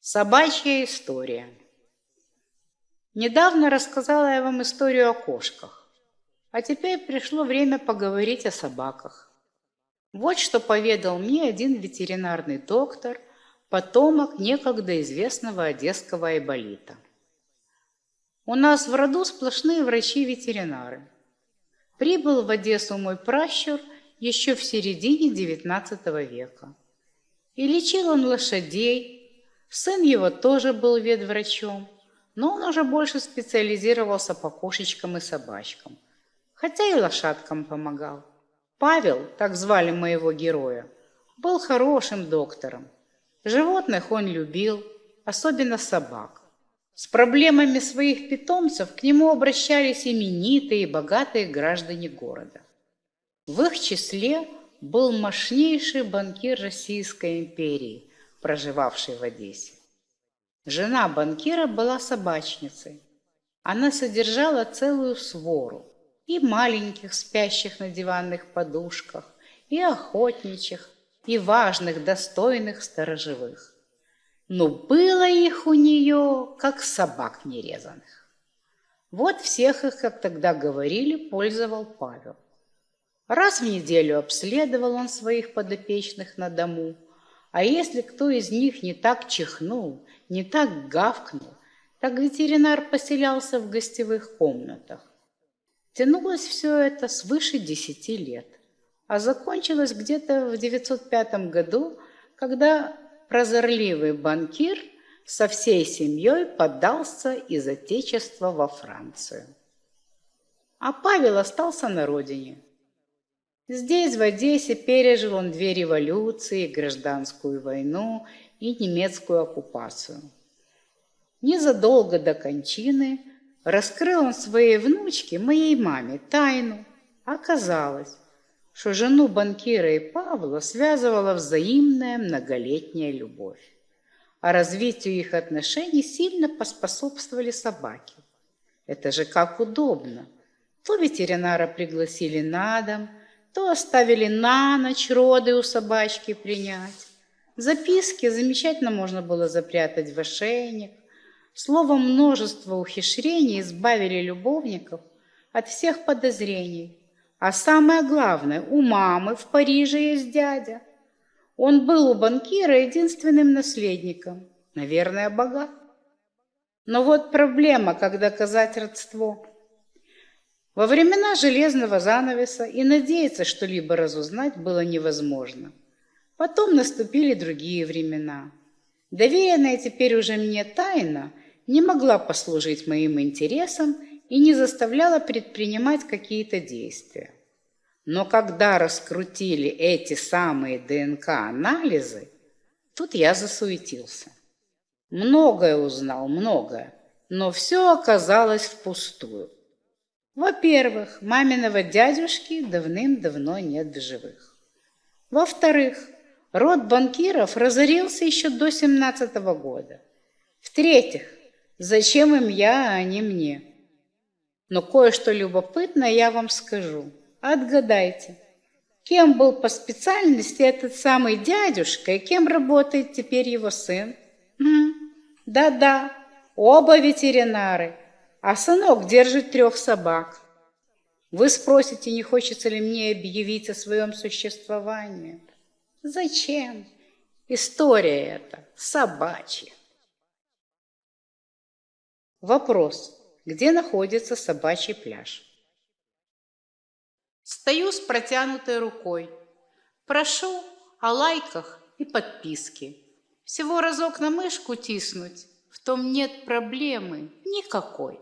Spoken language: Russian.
Собачья история. Недавно рассказала я вам историю о кошках, а теперь пришло время поговорить о собаках. Вот что поведал мне один ветеринарный доктор, потомок некогда известного одесского айболита. У нас в роду сплошные врачи-ветеринары. Прибыл в Одессу мой пращур еще в середине XIX века. И лечил он лошадей, Сын его тоже был ветврачом, но он уже больше специализировался по кошечкам и собачкам, хотя и лошадкам помогал. Павел, так звали моего героя, был хорошим доктором. Животных он любил, особенно собак. С проблемами своих питомцев к нему обращались именитые и богатые граждане города. В их числе был мощнейший банкир Российской империи – проживавший в Одессе. Жена банкира была собачницей. Она содержала целую свору и маленьких, спящих на диванных подушках, и охотничьих, и важных, достойных сторожевых. Но было их у нее, как собак нерезанных. Вот всех их, как тогда говорили, пользовал Павел. Раз в неделю обследовал он своих подопечных на дому – а если кто из них не так чихнул, не так гавкнул, так ветеринар поселялся в гостевых комнатах. Тянулось все это свыше десяти лет, а закончилось где-то в 905 году, когда прозорливый банкир со всей семьей подался из Отечества во Францию. А Павел остался на родине – Здесь, в Одессе, пережил он две революции, гражданскую войну и немецкую оккупацию. Незадолго до кончины раскрыл он своей внучке, моей маме, тайну. Оказалось, что жену банкира и Павла связывала взаимная многолетняя любовь. А развитию их отношений сильно поспособствовали собаки. Это же как удобно. То ветеринара пригласили на дом – то оставили на ночь роды у собачки принять. Записки замечательно можно было запрятать в ошейник. Словом, множество ухищрений избавили любовников от всех подозрений. А самое главное, у мамы в Париже есть дядя. Он был у банкира единственным наследником. Наверное, богат. Но вот проблема, как доказать родство – во времена железного занавеса и надеяться что-либо разузнать было невозможно. Потом наступили другие времена. Доверенная теперь уже мне тайна не могла послужить моим интересам и не заставляла предпринимать какие-то действия. Но когда раскрутили эти самые ДНК-анализы, тут я засуетился. Многое узнал, многое, но все оказалось впустую. Во-первых, маминого дядюшки давным-давно нет в живых. Во-вторых, род банкиров разорился еще до семнадцатого года. В-третьих, зачем им я, а не мне? Но кое-что любопытное я вам скажу. Отгадайте, кем был по специальности этот самый дядюшка и кем работает теперь его сын? Да-да, оба ветеринары – а сынок держит трех собак. Вы спросите, не хочется ли мне объявить о своем существовании? Зачем? История эта собачья. Вопрос. Где находится собачий пляж? Стою с протянутой рукой. Прошу о лайках и подписке. Всего разок на мышку тиснуть, в том нет проблемы никакой.